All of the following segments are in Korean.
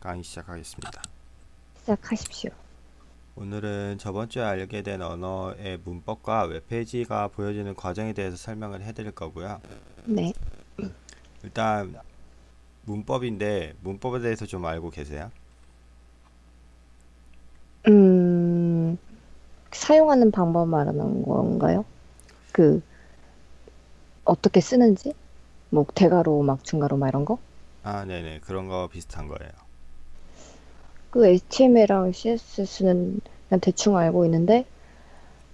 강의 시작하겠습니다. 시작하십시오. 오늘은 저번 주에 알게 된 언어의 문법과 웹페이지가 보여지는 과정에 대해서 설명을 해드릴 거고요. 네. 일단 문법인데 문법에 대해서 좀 알고 계세요? 음, 사용하는 방법 말하는 건가요? 그, 어떻게 쓰는지? 뭐, 대괄호, 막 중괄호, 막 이런 거? 아, 네네 그런 거 비슷한 거예요. 그 HTML이랑 CSS는 그냥 대충 알고 있는데,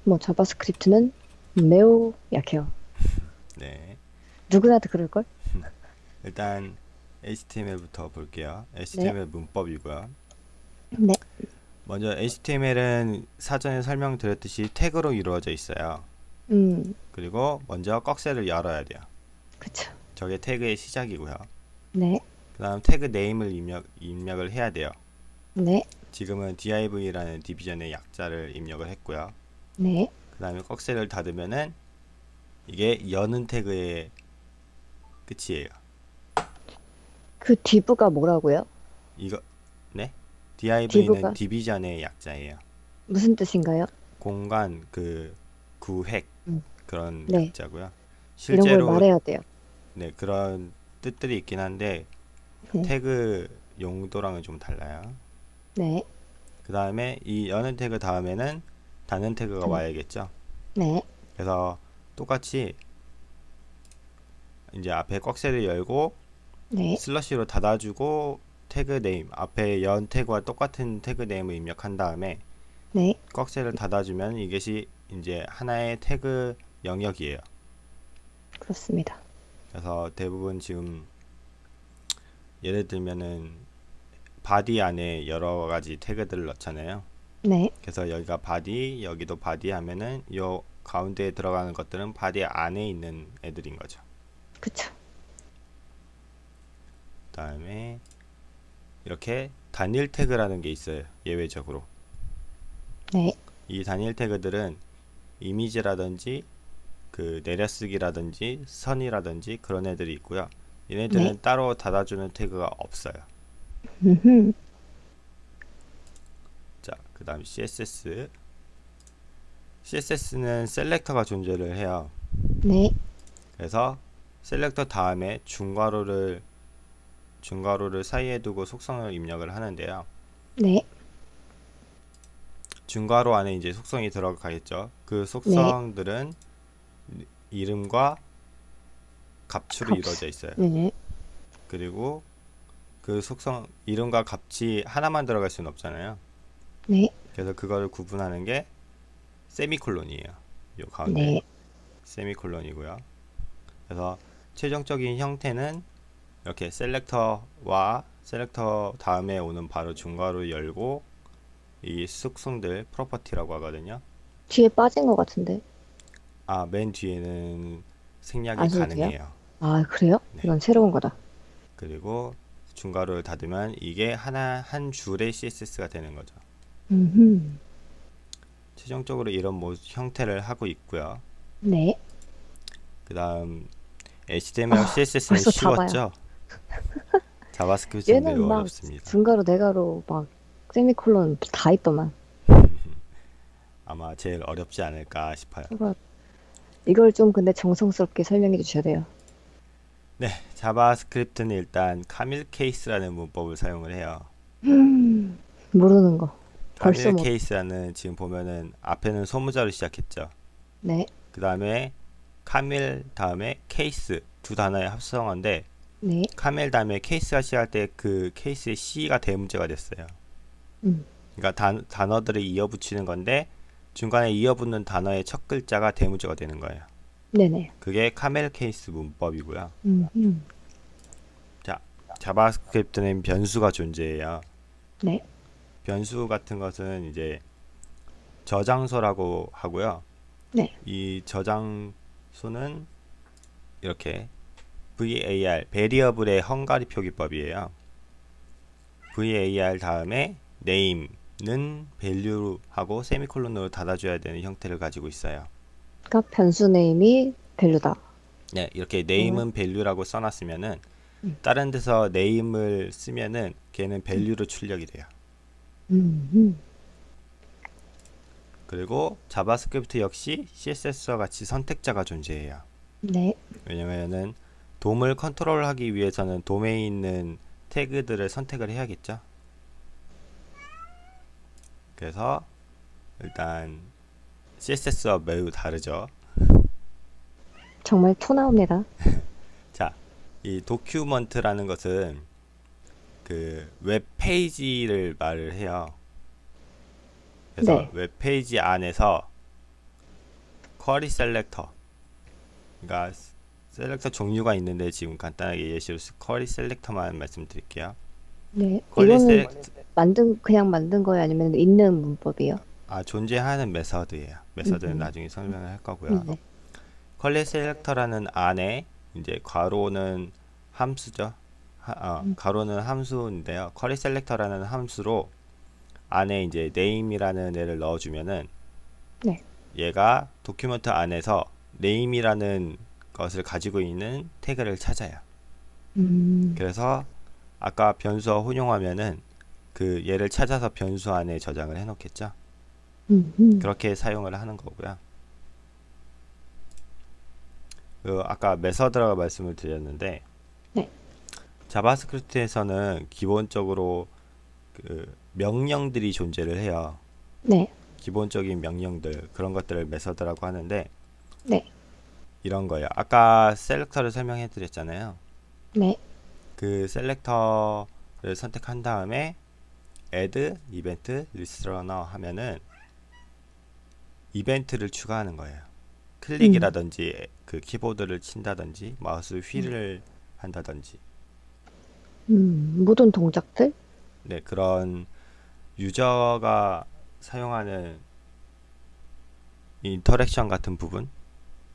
뭐, JavaScript는 매우 약해요. 네, 누구나도 그럴걸? 일단 HTML부터 볼게요. HTML 문법이고요. 네. 먼저 HTML은 사전에 설명드렸듯이 태그로 이루어져 있어요. 음, 그리고 먼저 꺽쇠를 열어야 돼요. 그쵸. 저게 태그의 시작이고요. 네. 그 다음 태그 네임을 입력, 입력을 해야 돼요. 네. 지금은 div라는 디비전의 약자를 입력을 했고요. 네. 그 다음에 꺽쇠를 닫으면은 이게 여는 태그의 끝이에요. 그 디브가 뭐라고요? 이거 네? div는 div가? 디비전의 약자예요. 무슨 뜻인가요? 공간 그 구획 음. 그런 네. 약자고요. 이런 걸 실제로 말해야 돼요. 네 그런 뜻들이 있긴 한데 네. 태그 용도랑은 좀 달라요. 네. 그 다음에 이 여는 태그 다음에는 닫는 태그가 음. 와야겠죠. 네. 그래서 똑같이 이제 앞에 꺽쇠를 열고 네. 슬러시로 닫아주고 태그 name 앞에 연 태그와 똑같은 태그 name을 입력한 다음에 네. 꺽쇠를 닫아주면 이것이 이제 하나의 태그 영역이에요. 그렇습니다. 그래서 대부분 지금 예를 들면은 body 안에 여러 가지 태그들을 넣잖아요. 네. 그래서 여기가 body, 여기도 body 하면은 요 가운데에 들어가는 것들은 body 안에 있는 애들인 거죠. 그쵸. 그다음에 이렇게 단일 태그라는 게 있어요. 예외적으로. 네. 이 단일 태그들은 이미지라든지 그 내려쓰기라든지 선이라든지 그런 애들이 있고요. 얘네들은 네. 따로 닫아주는 태그가 없어요. 자, 그 다음 CSS. CSS는 셀렉터가 존재를 해요. 네. 그래서 셀렉터 다음에 중괄호를 중괄호를 사이에 두고 속성을 입력을 하는데요. 네. 중괄호 안에 이제 속성이 들어가겠죠. 그 속성들은 이름과 값으로 값. 이루어져 있어요. 네. 그리고 그 속성 이름과 값이 하나만 들어갈 수는 없잖아요. 네. 그래서 그거를 구분하는 게 세미콜론이에요. 요 가운데 네. 세미콜론이고요. 그래서 최종적인 형태는 이렇게 selector와 selector 다음에 오는 바로 중괄호 열고 이 속성들 property라고 하거든요. 뒤에 빠진 것 같은데. 아, 맨 뒤에는 생략이 안 써도 돼요? 가능해요. 아, 그래요? 네. 이건 새로운 거다. 그리고 중괄호를 닫으면 이게 하나 한 줄의 CSS가 되는 거죠. 음. 최종적으로 이런 모 형태를 하고 있고요. 네. 그 다음 HTML, 아, CSS는. 쉬웠죠. JavaScript는 매우 어렵습니다. 중괄호, 대괄호, 막 세미콜론 다 있더만. 아마 제일 어렵지 않을까 싶어요. 이걸 좀 근데 정성스럽게 설명해 주셔야 돼요. 네, JavaScript는 일단 camel case라는 문법을 사용을 해요. 음, 모르는 거. 벌써 camel 뭐. case라는 지금 보면은 앞에는 소문자로 시작했죠. 네. 그 다음에 camel 다음에 케이스 두 단어의 합성어인데 네. camel 다음에 case가 시작할 때 그 case의 C가 대문자가 됐어요. 음. 그러니까 단, 단어들을 이어붙이는 건데 중간에 이어붙는 단어의 첫 글자가 대문자가 되는 거예요. 네네. 그게 camel case 문법이고요. 음, 음. JavaScript는 변수가 존재해요. 네. 변수 같은 것은 이제 저장소라고 하고요. 네. 이 저장소는 이렇게 var variable의 헝가리 표기법이에요. var 다음에 name는 value하고 세미콜론으로 닫아줘야 되는 형태를 가지고 있어요. 그러니까 변수 name이 value다. 네, 이렇게 name은 value라고 써놨으면은 다른 데서 name을 쓰면은 걔는 value로 출력이 돼요. 음, 음. 그리고 JavaScript 역시 CSS와 같이 선택자가 존재해요. 네. 왜냐면은 DOM을 컨트롤하기 위해서는 DOM에 있는 태그들을 선택을 해야겠죠. 그래서 일단 CSS와 매우 다르죠. 정말 토 나옵니다. 자, 이 document라는 것은 그 웹페이지를 말을 해요. 그래서 네. 웹페이지 안에서 query selector 그러니까 selector 종류가 있는데 지금 간단하게 예시로 query selector만 말씀드릴게요. 네. 이거는 select 만든 그냥 만든 거예요, 아니면 있는 문법이요? 아 존재하는 method예요. method는 음. 나중에 설명을 할 거고요. 네. query selector라는 안에 이제 괄호는 함수죠. 하, 어, 음. 괄호는 함수인데요. query selector라는 함수로 안에 이제 name이라는 애를 넣어주면은 네. 얘가 document 안에서 name이라는 것을 가지고 있는 태그를 찾아요. 음, 그래서 아까 변수와 혼용하면은 그 얘를 찾아서 변수 안에 저장을 해놓겠죠. 음, 음. 그렇게 사용을 하는 거고요. 그 아까 method라고 말씀을 드렸는데 네. JavaScript에서는 기본적으로 그 명령들이 존재를 해요. 네. 기본적인 명령들 그런 것들을 method라고 하는데 네. 이런 거예요. 아까 selector를 설명해 드렸잖아요. 네. 그 selector를 선택한 다음에 add event listener 하면은 이벤트를 추가하는 거예요. 클릭이라든지 그 키보드를 친다든지 마우스 휠을 한다든지 음, 모든 동작들? 네 그런 user가 사용하는 interaction 같은 부분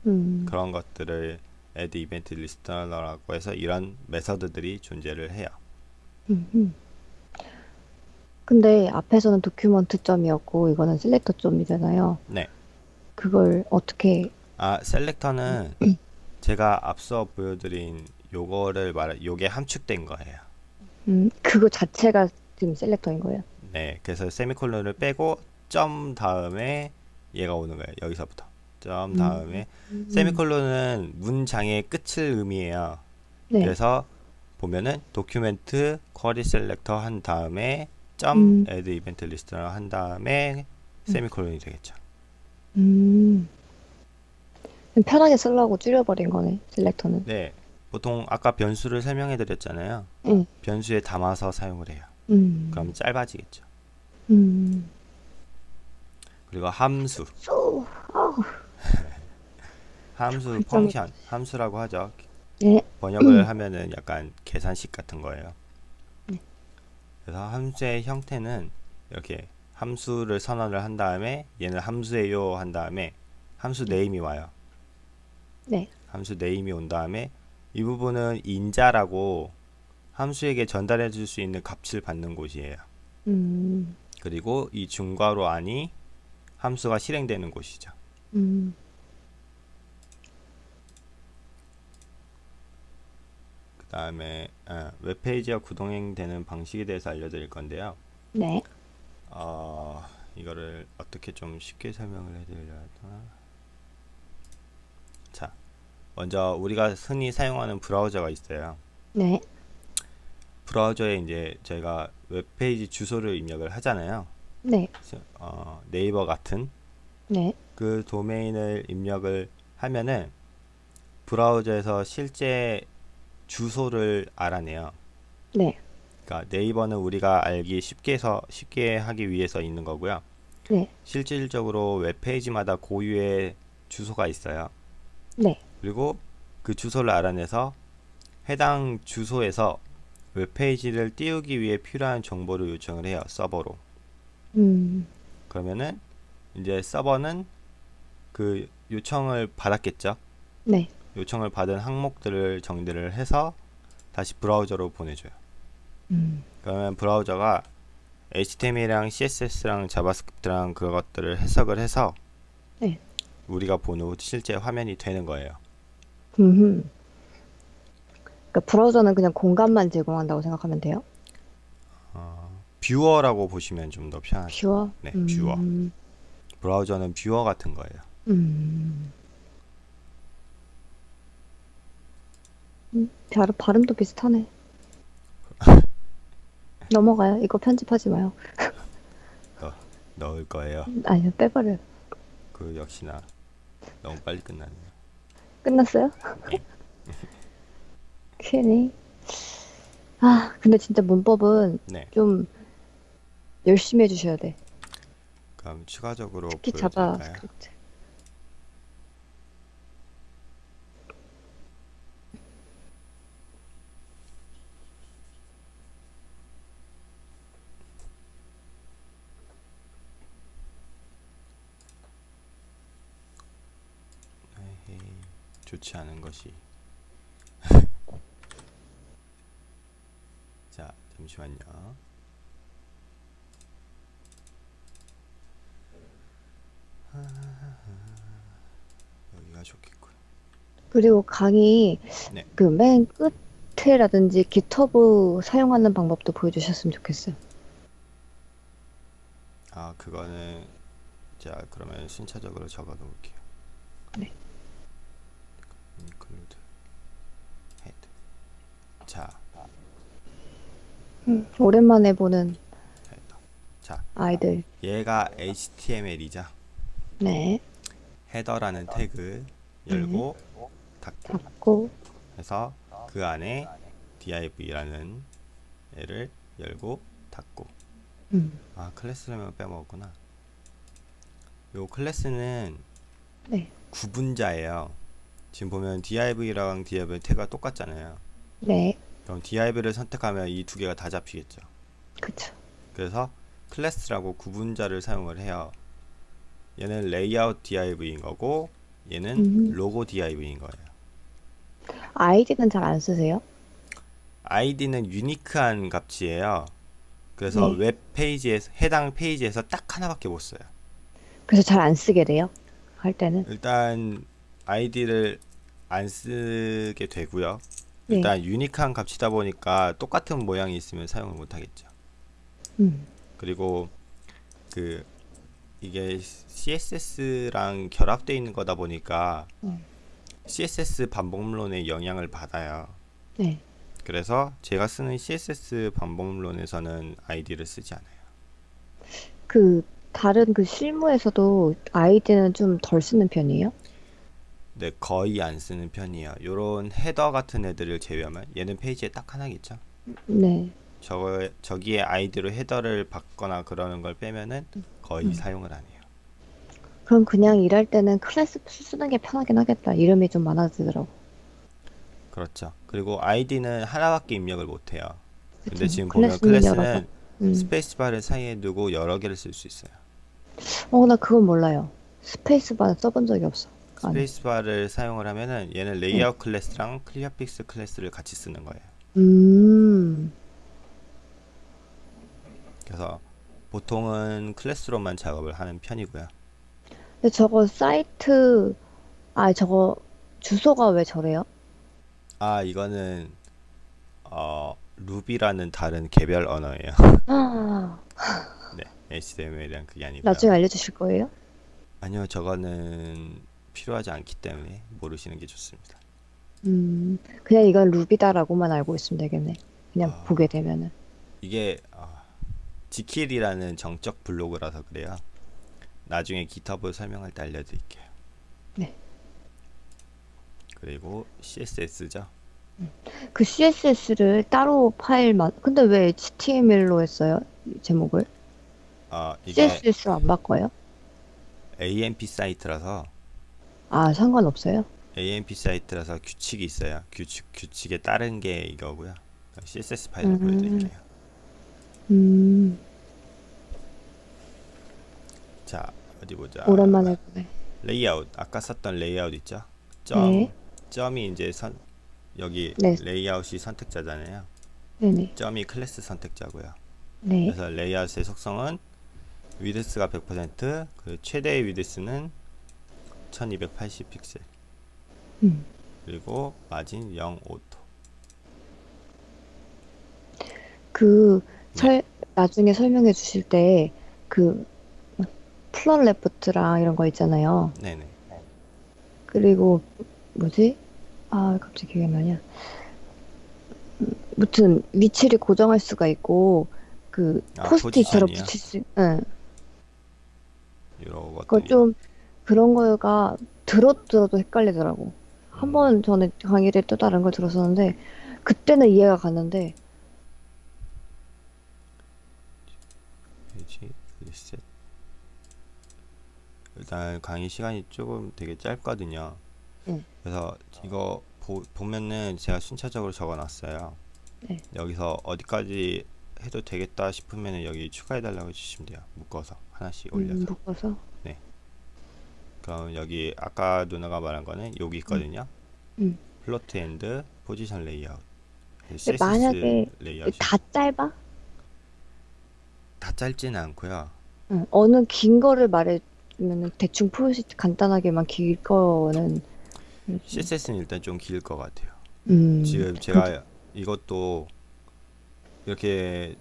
음, 그런 것들을 add listener라고 해서 이런 method들이 존재를 해요. 음, 음. 근데 앞에서는 document 점이었고 이거는 selector 점이잖아요. 네. 그걸 어떻게 아, selector는 제가 앞서 보여드린 요거를 말, 요게 함축된 거예요. 음, 그거 자체가 지금 selector인 거예요. 네, 그래서 세미콜론을 빼고 점 다음에 얘가 오는 거예요. 여기서부터 점 음. 다음에 음, 세미콜론은 문장의 끝을 의미해요. 네. 그래서 보면은 document query selector 한 다음에 점 음. add 이벤트 리스트를 한 다음에 세미콜론이 되겠죠. 음. 편하게 쓰려고 줄여버린 거네, selector는. 네, 보통 아까 변수를 설명해 드렸잖아요. 응. 변수에 담아서 사용을 해요. 음. 그럼 짧아지겠죠. 음. 그리고 함수. 함수 발전이- 펑션, 함수라고 하죠. 네. 번역을 하면은 약간 계산식 같은 거예요. 네. 그래서 함수의 형태는 이렇게 함수를 선언을 한 다음에 얘는 함수예요 한 다음에 함수 name이 와요. 네. 함수 name이 온 다음에 이 부분은 인자라고 함수에게 전달해 줄 수 있는 값을 받는 곳이에요. 음. 그리고 이 중괄호 안이 함수가 실행되는 곳이죠. 음. 다음에 웹페이지가 구동되는 방식에 대해서 알려드릴 건데요. 네. 어, 이거를 어떻게 좀 쉽게 설명을 해드려야 하나? 자, 먼저 우리가 흔히 사용하는 브라우저가 있어요. 네. 브라우저에 이제 저희가 웹페이지 주소를 입력을 하잖아요. 네. 어, 네이버 같은 네. 그 도메인을 입력을 하면은 브라우저에서 실제 주소를 알아내요. 네. 그러니까 네이버는 우리가 알기 쉽게 해서 쉽게 하기 위해서 있는 거고요. 네. 실질적으로 웹페이지마다 고유의 주소가 있어요. 네. 그리고 그 주소를 알아내서 해당 주소에서 웹페이지를 띄우기 위해 필요한 정보를 요청을 해요. 서버로. 음. 그러면은 이제 서버는 그 요청을 받았겠죠. 네. 요청을 받은 항목들을 정리를 해서 다시 브라우저로 보내줘요. 음. 그러면 브라우저가 HTML이랑 CSS랑 JavaScript랑 그것들을 해석을 해서 네. 우리가 보는 실제 화면이 되는 거예요. 음. 그러니까 브라우저는 그냥 공간만 제공한다고 생각하면 돼요? 어, viewer라고 보시면 좀 더 편하죠. viewer? 네, viewer. 음, 브라우저는 뷰어 같은 거예요. 음. 음, 발음, 발음도 비슷하네. 넘어가요. 이거 편집하지 마요. 넣을 거예요. 아니요, 빼버려요. 그 역시나 너무 빨리 끝났네요. 끝났어요? 네. 괜히. 아, 근데 진짜 문법은 네. 좀 열심히 해주셔야 돼. 그럼 추가적으로 특히 보여드릴까요? 자바 스크립트. 에헤이, 좋지 않은 것이. 자, 잠시만요. 여기가 좋겠군. 그리고 강의 네. 그맨 끝에라든지 GitHub 사용하는 방법도 보여주셨으면 좋겠어요. 아, 그거는 자, 그러면 순차적으로 적어 놓을게요. 네. 자, 음, 오랜만에 보는. 자, 아이들. 얘가 HTML이죠. 네. 헤더라는 태그 열고 닫고 닫고, 해서 그 안에 div라는 애를 열고 닫고 음, 아 클래스라면 빼먹었구나 요 클래스는 네. 구분자예요 지금 보면 div랑 div 태그가 똑같잖아요 네. 그럼 div를 선택하면 이 두 개가 다 잡히겠죠 그쵸. 그래서 클래스라고 구분자를 사용을 해요 얘는 레이아웃 div인 거고 얘는 음. 로고 div인 거예요 아이디는 잘 안 쓰세요? 아이디는 unique한 값이에요. 그래서 네. 웹 페이지에서 해당 페이지에서 딱 하나밖에 못 써요. 그래서 잘 안 쓰게 돼요? 할 때는? 일단 아이디를 안 쓰게 되고요. 네. 일단 unique한 값이다 보니까 똑같은 모양이 있으면 사용을 못 하겠죠. 음, 그리고 그 이게 CSS랑 결합되어 있는 거다 보니까 음. CSS 방법론의 영향을 받아요. 네. 그래서 제가 쓰는 CSS 방법론에서는 아이디를 쓰지 않아요. 그, 다른 그 실무에서도 아이디는 좀 덜 쓰는 편이에요? 네, 거의 안 쓰는 편이에요. 요런 헤더 같은 애들을 제외하면 얘는 페이지에 딱 하나겠죠. 네. 저거 저기에 아이디로 헤더를 받거나 그러는 걸 빼면은 거의 음. 사용을 안 해요. 그럼 그냥 일할 때는 클래스 쓰는 게 편하긴 하겠다. 이름이 좀 많아지더라고. 그렇죠. 그리고 아이디는 하나밖에 입력을 못 해요. 근데 그쵸. 지금 보면 클래스는. 음. 스페이스바를 사이에 두고 여러 개를 쓸 수 있어요. 어, 나 그건 몰라요. 스페이스바 써본 적이 없어. 스페이스바를 사용을 하면은 얘는 레이아웃 클래스랑 clearfix 클래스를 같이 쓰는 거예요. 음, 그래서 보통은 클래스로만 작업을 하는 편이고요. 근데 저거 사이트, 아, 저거 주소가 왜 저래요? 아, 이거는 어, 루비라는 다른 개별 언어예요. 아, 네, HTML이랑 그게 아니고요. 나중에 알려주실 거예요? 아니요, 저거는 필요하지 않기 때문에 모르시는 게 좋습니다. 음, 그냥 이건 루비다라고만 알고 있으면 되겠네. 그냥 아. 보게 되면은. 이게 어, 지킬이라는 정적 블로그라서 그래요. 나중에 GitHub 설명할 때 알려드릴게요. 네. 그리고 CSS죠. 그 CSS를 따로 파일만, 근데 왜 HTML로 했어요? 이 제목을? 어, 이게 CSS로 안 바꿔요? AMP 사이트라서 아, 상관없어요? AMP 사이트라서 규칙이 있어요. 규칙 규칙에 따른 게 이거고요. CSS 파일을 음. 보여드릴게요. 음, 자 어디 보자. 오랜만에 보네. 레이아웃 아까 썼던 레이아웃 있죠? 점 네. 점이 이제 선 여기 네. 레이아웃이 선택자잖아요. 네네. 점이 클래스 선택자고요. 네. 그래서 레이아웃의 속성은 width가 100% 그리고 최대의 width는 1280 픽셀 음, 그리고 마진 0 auto 그, 네. 설, 나중에 설명해 주실 때, 그, 플런 레프트랑 이런 거 있잖아요. 네네. 그리고, 뭐지? 아, 갑자기 기억이 안 나냐. 음, 무튼, 위치를 고정할 수가 있고, 그, 아, 포스트잇처럼? 붙일 수, 응. 이런 그거 것들이. 좀, 그런 거가 들어도 헷갈리더라고. 한 음. 번 전에 강의를 또 다른 걸 들었었는데, 그때는 이해가 갔는데, 페이지 리셋. 일단 강의 시간이 조금 되게 짧거든요. 네. 그래서 이거 보, 보면은 제가 순차적으로 적어놨어요. 네. 여기서 어디까지 해도 되겠다 싶으면은 여기 추가해달라고 해주시면 돼요. 묶어서 하나씩 올려서. 음, 묶어서. 그럼 여기 아까 누나가 말한 거는 여기 있거든요. 음. float and position layout. 근데 만약에 레이아웃이 다 짧아? 다 짧지는 않고요. 응. 어느 긴 거를 말해주면 대충 표시 간단하게만 길 거는. CSS는 일단 좀 길 것 같아요. 음, 지금 제가 이것도 이렇게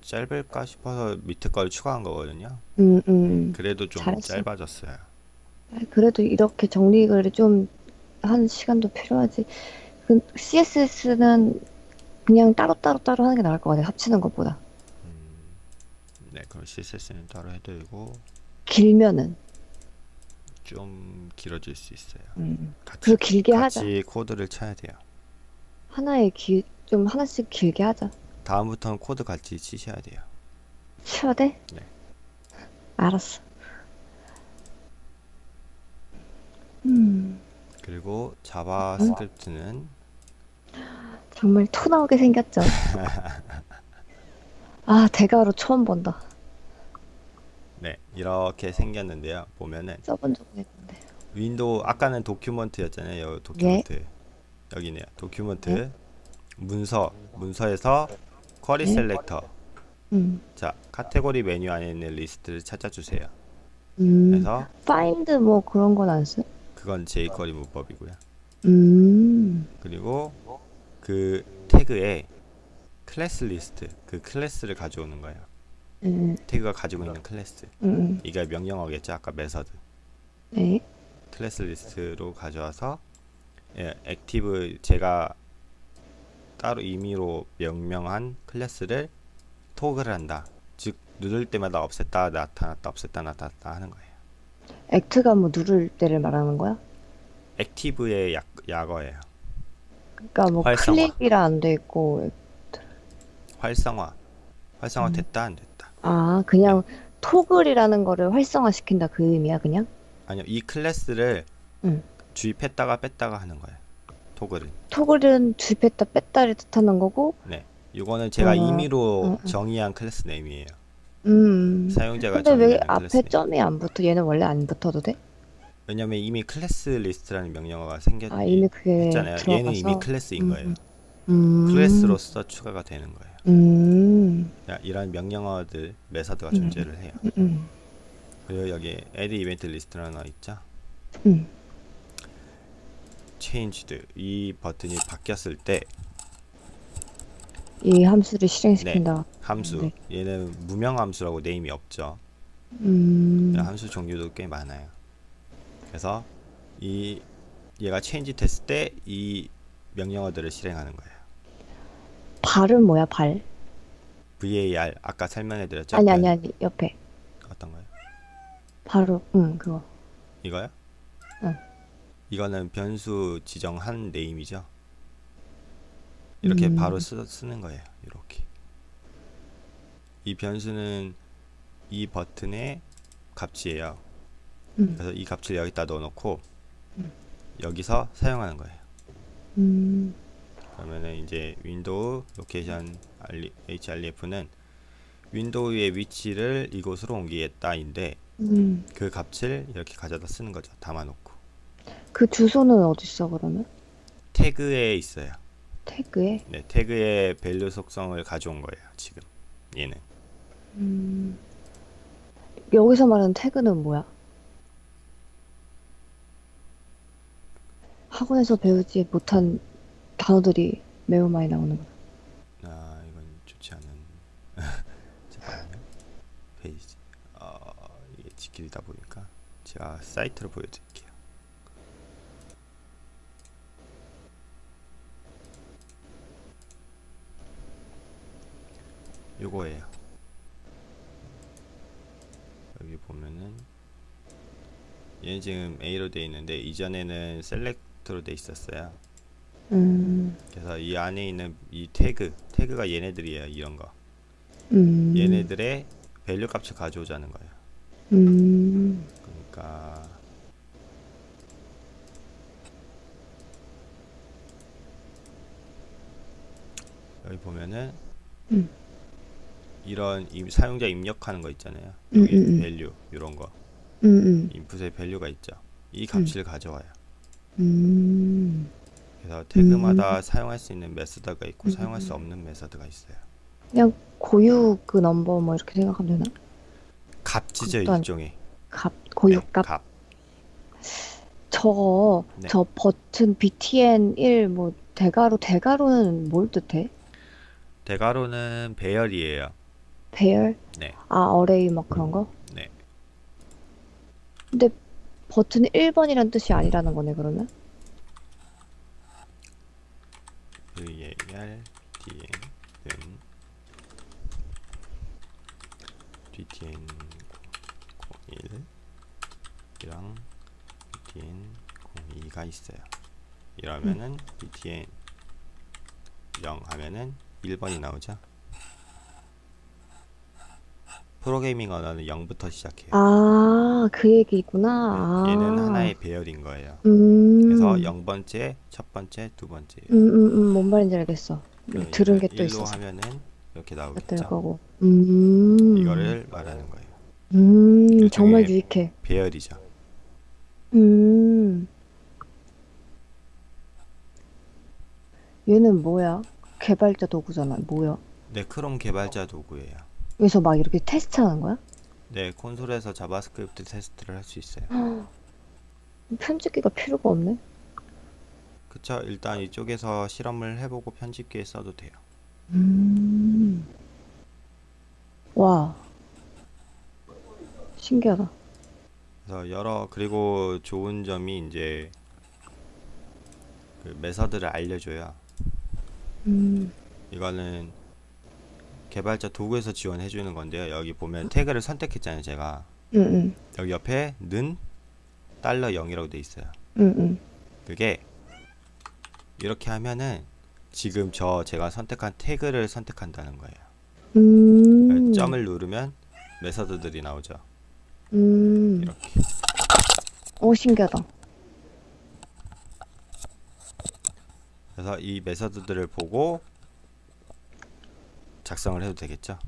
짧을까 싶어서 밑에 걸 추가한 거거든요. 음, 음. 그래도 좀 잘했어. 짧아졌어요. 그래도 이렇게 정리를 좀 한 시간도 필요하지. 그 CSS는 그냥 따로따로 따로 하는 게 나을 것 같아. 합치는 것보다. 음, 네, 그럼 CSS는 따로 해드리고 길면은. 좀 길어질 수 있어요. 음. 같이 길게 하자. 같이 코드를 쳐야 돼요. 하나에 길, 좀 하나씩 길게 하자. 다음부터는 코드 같이 치셔야 돼요. 쳐야 돼? 네. 알았어. 음, 그리고 JavaScript는 정말 토 나오게 생겼죠? 아, 대가로 처음 본다. 네, 이렇게 생겼는데요. 보면은 써본 적은 있는데. window 아까는 document였잖아요. document 여기네요. document 네. 문서 문서에서 query 네. selector 음, 자 카테고리 메뉴 안에 있는 리스트를 찾아주세요. 음, 그래서 find 뭐 그런 건안 써? 그건 jQuery 문법이고요. 음, 그리고 그 태그에 classList 그 클래스를 가져오는 거예요. 음, 태그가 가지고 있는 클래스 음, 이게 명령어겠죠. 아까 method 네, classList로 가져와서 예, active 제가 따로 임의로 명명한 클래스를 toggle을 한다. 즉 누를 때마다 없앴다 나타났다 없앴다 나타났다 하는 거예요. act가 뭐 누를 때를 말하는 거야? active의 약, 약어예요. 그러니까 뭐 활성화. 클릭이라 안 돼 있고, 활성화. 활성화 음. 됐다 안 됐다. 아, 그냥 toggle이라는 거를 활성화 시킨다 그 의미야, 그냥? 아니요 이 클래스를 응. 주입했다가 뺐다가 하는 거예요. toggle은. toggle은 주입했다 뺐다를 뜻하는 거고, 네. 이거는 제가 어, 임의로 어, 어. 정의한 class name이에요. 음. 사용자가 근데 왜 클래스 앞에 name. 점이 안 붙어? 얘는 원래 안 붙어도 돼? 왜냐면 이미 classList라는 명령어가 생겼 아, 이미 그게 했잖아요. 들어가서. 얘는 이미 클래스인 음, 거예요. 음. 클래스로서 추가가 되는 거예요. 음. 야, 이런 명령어들 method가 음. 존재를 해요. 음. 음. 그리고 여기 addEventListener라는 거 있죠. 음. change 이 버튼이 바뀌었을 때 이 함수를 실행시킨다. 함수 네. 얘는 무명 함수라고 name이 없죠. 음. 함수 종류도 꽤 많아요. 그래서 이 얘가 change 됐을 때 이 명령어들을 실행하는 거예요. var은 뭐야, var? var 아까 설명해 드렸죠. 아니, 아니, 아니, 옆에. 어떤 거요? var, 응, 그거. 이거요? 응. 이거는 변수 지정한 name이죠. 이렇게 음. 바로 쓰, 쓰는 거예요. 이렇게. 이 변수는 이 버튼의 값이에요. 음. 그래서 이 값을 여기다 넣어놓고 음. 여기서 사용하는 거예요. 음. 그러면은 이제 window location href는 윈도우의 위치를 이곳으로 옮기겠다인데 음. 그 값을 이렇게 가져다 쓰는 거죠. 담아놓고 그 주소는 어디 있어, 그러면? 태그에 있어요. 태그에? 네, 태그의 value 속성을 가져온 거예요, 지금. 얘는. 음... 여기서 말하는 태그는 뭐야? 학원에서 배우지 못한 단어들이 매우 많이 나오는 거. 아, 이건 좋지 않은. 페이지. 어, 이게 지키다 보니까 제가 사이트를 보여 드릴게요. 요거예요. 여기 보면은 얘는 지금 A로 돼 있는데 이전에는 select로 돼 있었어요. 음, 그래서 이 안에 있는 이 태그, 태그가 얘네들이에요. 이런 거. 음, 얘네들의 value 값을 가져오자는 거예요. 음, 그러니까 여기 보면은 음. 이런 임- 사용자 입력하는 거 있잖아요. 음, 여기 음, 음. value 이런 거 음, 음, input의 value가 있죠. 이 값을 가져와요. 음. 그래서 태그마다 사용할 수 있는 method가 있고 음, 사용할 수 음. 없는 메서드가 있어요. 그냥 고유 그 넘버 뭐 이렇게 생각하면 되나? 값이죠 일종의. 값, 고유 네, 값. 값. 저거, 네. 저 버튼 btn 1 뭐 대괄호 대괄호는 뭘 뜻해? 대괄호는 배열이에요. 배열? 네. 아, 어레이 막 그런 거? 네. 근데 버튼이 1번이란 뜻이 아니라는 거네, 그러면? VAR DN DTN 01이랑 DTN 02가 있어요. 이러면은 DTN 0 하면은 1번이 나오죠. 프로그래밍 언어는 0부터 시작해요. 아, 그 얘기구나. 네, 얘는 아. 하나의 배열인 거예요. 음. 그래서 0번째, 첫 번째, 두 번째. 음, 음, 음, 뭔 말인지 알겠어. 음, 들은 게또 1로 있어서. 하면은 이렇게 될 나오겠죠. 거고. 음. 이거를 말하는 거예요. 음, 일종의 정말 유익해. 배열이죠. 음. 얘는 뭐야? 개발자 도구잖아. 뭐야? 네, 크롬 개발자 도구예요. 여기서 막 이렇게 테스트 하는 거야? 네, 콘솔에서 자바스크립트 테스트를 할 수 있어요. 편집기가 필요가 없네. 그쵸? 일단 이쪽에서 실험을 해보고 편집기에 써도 돼요. 음. 와. 신기하다. 그래서 여러 그리고 좋은 점이 이제 그 메서드를 알려줘요. 음. 이거는 개발자 도구에서 지원해 주는 건데요. 여기 보면 태그를 선택했잖아요, 제가. 음, 음. 여기 옆에 는 달러 0이라고 돼 있어요. 음, 음. 그게 이렇게 하면은 지금 저 제가 선택한 태그를 선택한다는 거예요. 음. 점을 누르면 메서드들이 나오죠. 음. 이렇게. 오, 신기하다. 그래서 이 메서드들을 보고 작성을 해도 되겠죠.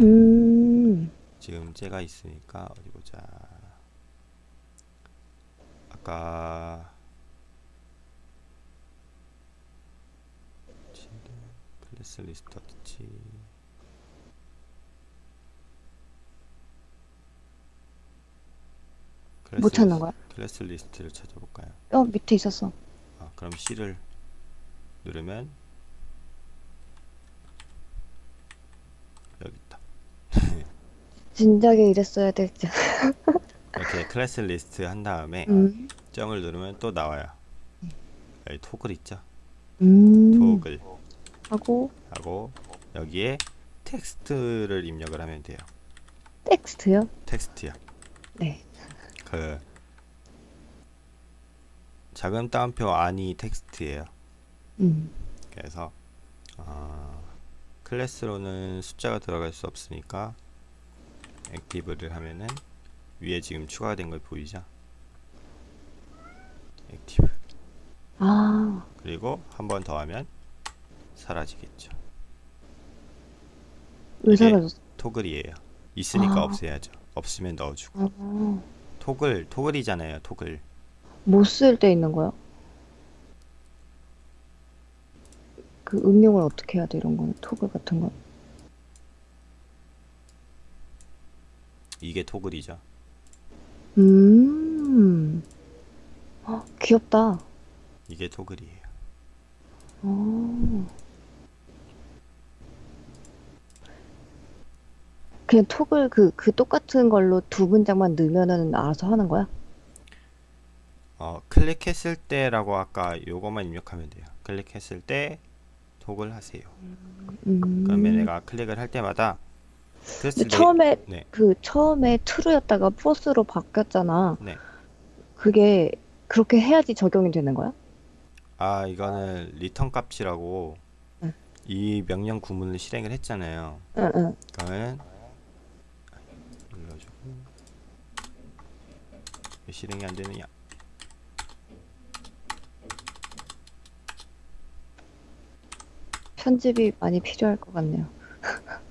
음. 지금 쟤가 있으니까 어디 보자. 아까 클래스 리스트 어디지? 클래스 못 찾는 거야? classList를 찾아볼까요? 어, 밑에 있었어. 아, 그럼 C를 누르면 여기 있다. 진작에 이랬어야 될지. 이렇게 classList 한 다음에 음. 점을 누르면 또 나와요. 여기 toggle 있죠? 음. toggle 하고 하고 여기에 텍스트를 입력을 하면 돼요. 텍스트요? 텍스트요. 네. 그 작은 따옴표 안이 텍스트예요. 음. 그래서 어, 클래스로는 숫자가 들어갈 수 없으니까 active를 하면은 위에 지금 추가가 된 걸 보이죠? active 아. 그리고 한 번 더 하면 사라지겠죠. 왜 사라졌어? 토글이에요. 있으니까 아. 없애야죠. 없으면 넣어주고. 아. 토글 토글이잖아요. 토글. 못 쓸 때 있는 거야? 그 응용을 어떻게 해야 돼, 이런 거는? 토글 같은 건? 이게 토글이죠. 음. 헉, 귀엽다. 이게 토글이에요. 어. 그냥 톡을 그, 그 똑같은 걸로 두 문장만 넣으면은 알아서 하는 거야? 어, 클릭했을 때라고 아까 요거만 입력하면 돼요. 클릭했을 때 톡을 하세요. 음. 그러면 내가 클릭을 할 때마다 근데 처음에 네. 그 처음에 true였다가 false로 바뀌었잖아. 네. 그게 그렇게 해야지 적용이 되는 거야? 아 이거는 return 값이라고 응. 이 명령 구문을 실행을 했잖아요. 응, 응. 그러면 눌러주고 왜 실행이 안 되느냐? 편집이 많이 필요할 것 같네요.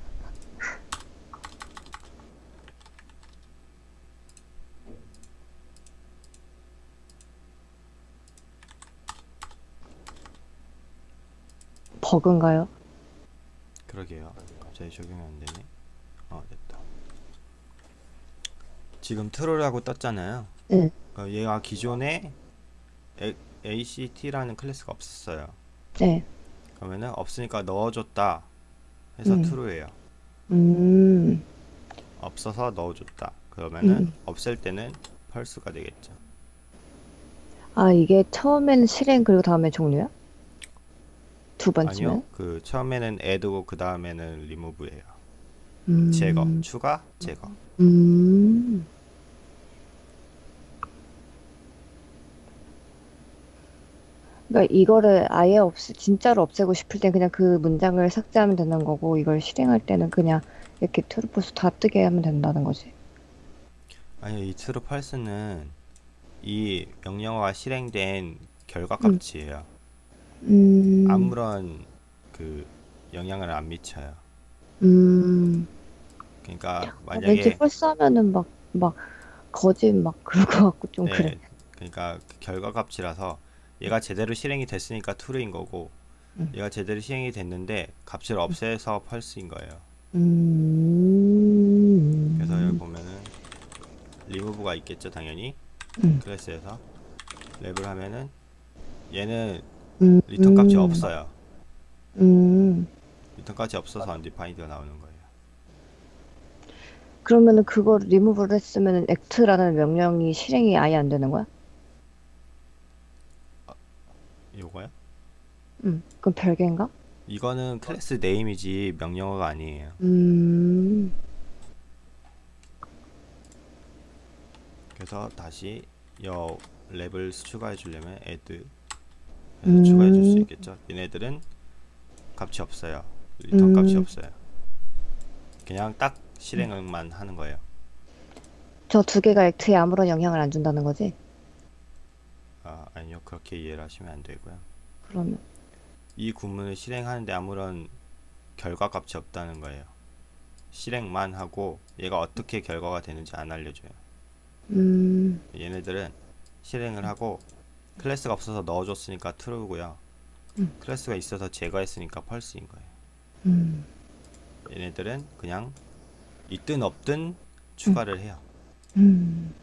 버그인가요? 그러게요. 갑자기 적용이 안 되네. 어 됐다. 지금 트롤하고 떴잖아요. 응. 어, 얘가 기존에 A, ACT라는 클래스가 없었어요. 네. 그러면은 없으니까 넣어줬다 해서 음. true예요. 음, 없어서 넣어줬다. 그러면은 음. 없앨 때는 false가 되겠죠. 아, 이게 처음에는 실행 그리고 다음에 종료야? 두 번째는? 아니요. 그 처음에는 add고 그 다음에는 remove예요. 음, 제거, 추가, 제거. 음. 그러니까 이거를 아예 없, 진짜로 없애고 싶을 땐 그냥 그 문장을 삭제하면 되는 거고, 이걸 실행할 때는 그냥 이렇게 true false 다 뜨게 하면 된다는 거지. 아니요. 이 true, false는 이 명령어가 실행된 결과 음. 값이에요. 음, 아무런 그 영향을 안 미쳐요. 음. 그러니까 아, 왠지 만약에 펄스 하면은 막, 막, 거짓 막 그럴 것 같고 좀 네, 그래. 그러니까 그 결과 값이라서 얘가 제대로 실행이 됐으니까 true인 거고 음. 얘가 제대로 실행이 됐는데 값을 없애서 false인 거예요. 음. 그래서 여기 보면은 remove가 있겠죠, 당연히 음. 클래스에서 랩을 하면은 얘는 음, return 값이 음, 없어요. 음. return 값이 없어서 undefined가 나오는 거예요. 그러면은 그걸 리무브를 했으면은 act라는 명령이 실행이 아예 안 되는 거야? 요거요? 음. 그럼 별개인가? 이거는 class name이지 명령어가 아니에요. 음. 그래서 다시 여 랩을 추가해 주려면 add 음. 추가해 줄 수 있겠죠. 얘네들은 값이 없어요. return 값이 음. 없어요. 그냥 딱 실행만 하는 거예요. 저 두 개가 act에 아무런 영향을 안 준다는 거지? 아, 아니요. 그렇게 이해를 하시면 안 되고요. 그러면 이 구문을 실행하는데 아무런 결과 값이 없다는 거예요. 실행만 하고 얘가 어떻게 결과가 되는지 안 알려줘요. 음. 얘네들은 실행을 하고 클래스가 없어서 넣어줬으니까 true고요. 음. 클래스가 있어서 제거했으니까 false인 거예요. 음. 얘네들은 그냥 있든 없든 추가를 해요. 음.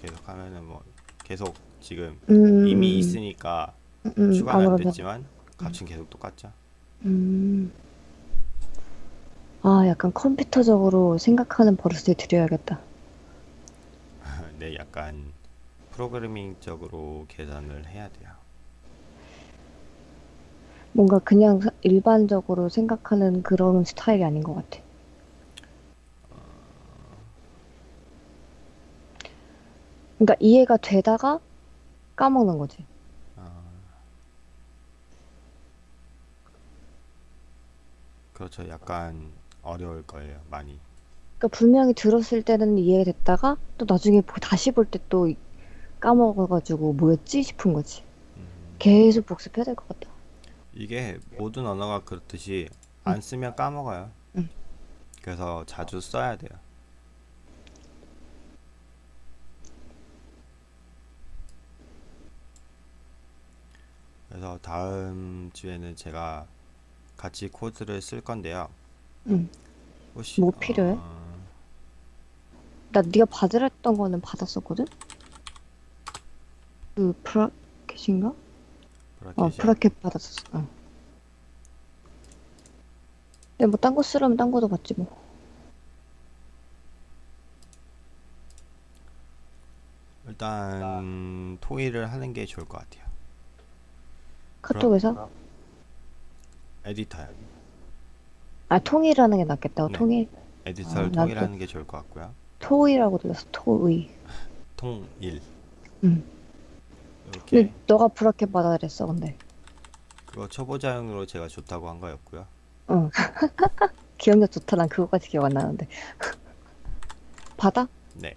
계속 하면은 뭐 계속 지금 음. 이미 있으니까 음. 추가는 안 됐지만 값은 계속 똑같죠. 음. 아, 약간 컴퓨터적으로 생각하는 버릇을 들여야겠다. 네, 약간 프로그래밍적으로 계산을 해야 돼요. 뭔가 그냥 사- 일반적으로 생각하는 그런 스타일이 아닌 것 같아. 그러니까 이해가 되다가 까먹는 거지. 아, 그렇죠. 약간 어려울 거예요, 많이. 그러니까 분명히 들었을 때는 이해됐다가 또 나중에 보- 다시 볼 때 또 까먹어가지고 뭐였지 싶은 거지. 음, 계속 복습해야 될 것 같다. 이게 모든 언어가 그렇듯이 안 쓰면 까먹어요. 응. 그래서 자주 써야 돼요. 그래서 다음 주에는 제가 같이 코드를 쓸 건데요. 응. 혹시 뭐 필요해? 어, 나 네가 받으랬던 거는 받았었거든? 그 브라켓인가? 어, 브라켓이야? 어 브라켓 받았었어 어. 근데 뭐 딴 거 쓰려면 딴 거도 받지 뭐 일단 토의를 하는 게 좋을 것 같아요 카톡에서? 에디터요 아 통일하는 게 낫겠다고 네. 통일? 에디터를 아, 통일하는 게 좋을 것 같고요 토의라고 들렸어 토의 통일 음. 이렇게 근데 너가 브라켓 받아 그랬어, 근데. 그거 초보자용으로 제가 좋다고 한 거였고요. 응. 기억력 좋다, 난 그거까지 기억 안 나는데. 받아? 네.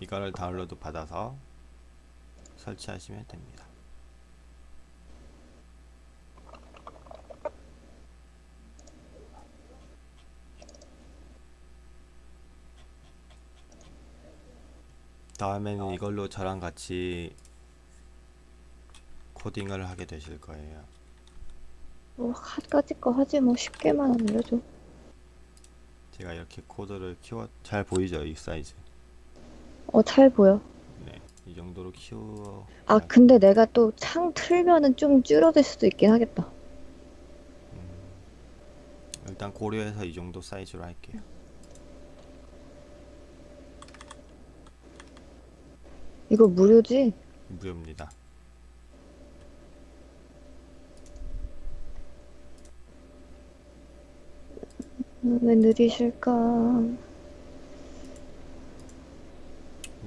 이거를 다운로드 받아서 설치하시면 됩니다. 다음에는 이걸로 저랑 같이 코딩을 하게 되실 거예요. 뭐, 하까지 거 하지, 뭐, 쉽게만 알려줘. 제가 이렇게 코드를 키워 잘 보이죠? 이 사이즈. 어, 잘 보여. 네. 이 정도로 키워 아, 근데 내가 또 창 틀면은 좀 줄어들 수도 있긴 하겠다. 일단 고려해서 이 정도 사이즈로 할게요. 이거 무료지? 무료입니다. 왜 느리실까?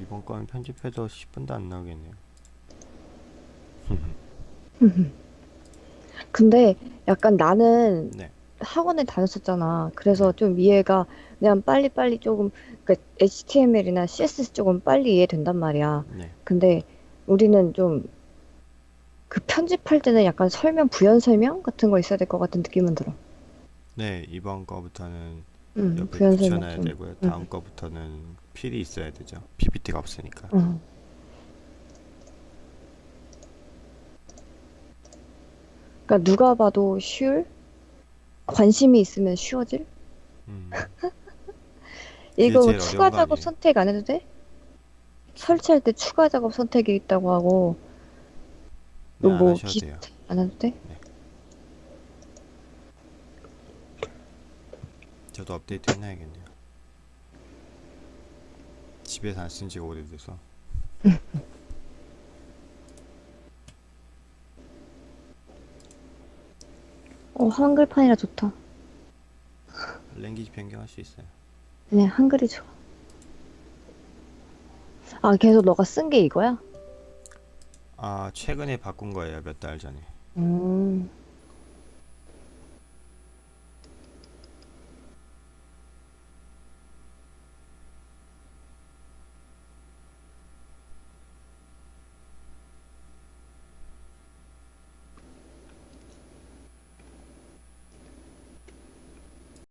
이번 거는 편집해도 10분도 안 나오겠네요. 근데 약간 나는 네. 학원에 다녔었잖아. 그래서 좀 이해가 그냥 빨리빨리 조금, 그러니까 HTML이나 CSS 조금 빨리 이해된단 말이야. 네. 근데 우리는 좀 그 편집할 때는 약간 설명, 부연 설명 같은 거 있어야 될 것 같은 느낌은 들어. 네, 이번 거부터는 응, 옆에 부연 설명 붙여놔야 좀. 되고요. 다음 응. 거부터는 필이 있어야 되죠. PPT가 없으니까. 응. 그러니까 누가 봐도 쉬울? 관심이 있으면 쉬워질? 음, 이거 제일 추가 어려운 거 작업 아니에요? 선택 안 해도 돼? 설치할 때 추가 작업 선택이 있다고 하고 네, 안 뭐 하셔도 기- 돼요. 안 해도 돼? 저도 업데이트 해놔야겠네요. 집에서 안 쓴 지가 오래돼서. 어, 한글판이라 좋다. 랭귀지 변경할 수 있어요. 그냥 한글이 좋아. 아, 계속 너가 쓴 게 이거야? 아, 최근에 바꾼 거예요. 몇 달 전에. 음,